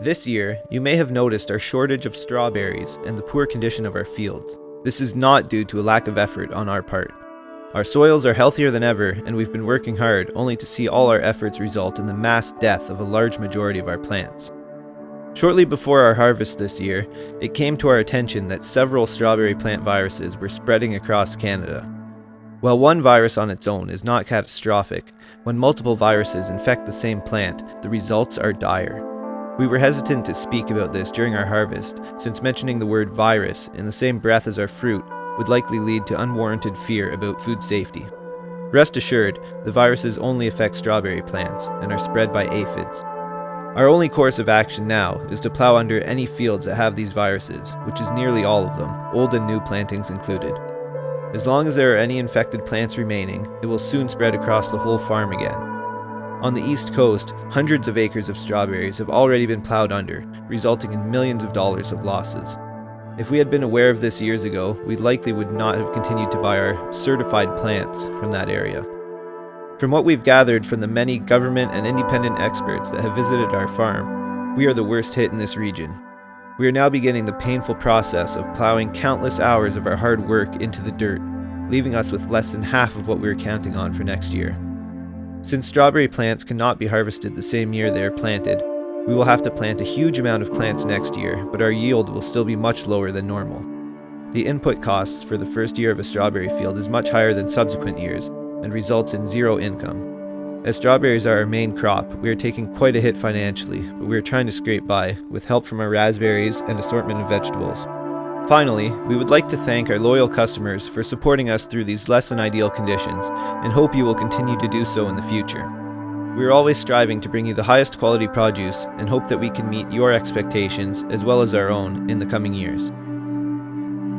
This year, you may have noticed our shortage of strawberries and the poor condition of our fields. This is not due to a lack of effort on our part. Our soils are healthier than ever, and we've been working hard only to see all our efforts result in the mass death of a large majority of our plants. Shortly before our harvest this year, it came to our attention that several strawberry plant viruses were spreading across Canada. While one virus on its own is not catastrophic, when multiple viruses infect the same plant, the results are dire. We were hesitant to speak about this during our harvest, since mentioning the word virus in the same breath as our fruit would likely lead to unwarranted fear about food safety. Rest assured, the viruses only affect strawberry plants and are spread by aphids. Our only course of action now is to plow under any fields that have these viruses, which is nearly all of them, old and new plantings included. As long as there are any infected plants remaining, it will soon spread across the whole farm again, on the east coast, hundreds of acres of strawberries have already been plowed under, resulting in millions of dollars of losses. If we had been aware of this years ago, we likely would not have continued to buy our certified plants from that area. From what we've gathered from the many government and independent experts that have visited our farm, we are the worst hit in this region. We are now beginning the painful process of plowing countless hours of our hard work into the dirt, leaving us with less than half of what we were counting on for next year. Since strawberry plants cannot be harvested the same year they are planted, we will have to plant a huge amount of plants next year, but our yield will still be much lower than normal. The input costs for the first year of a strawberry field is much higher than subsequent years and results in zero income. As strawberries are our main crop, we are taking quite a hit financially, but we are trying to scrape by with help from our raspberries and assortment of vegetables. Finally, we would like to thank our loyal customers for supporting us through these less than ideal conditions and hope you will continue to do so in the future. We are always striving to bring you the highest quality produce and hope that we can meet your expectations as well as our own in the coming years.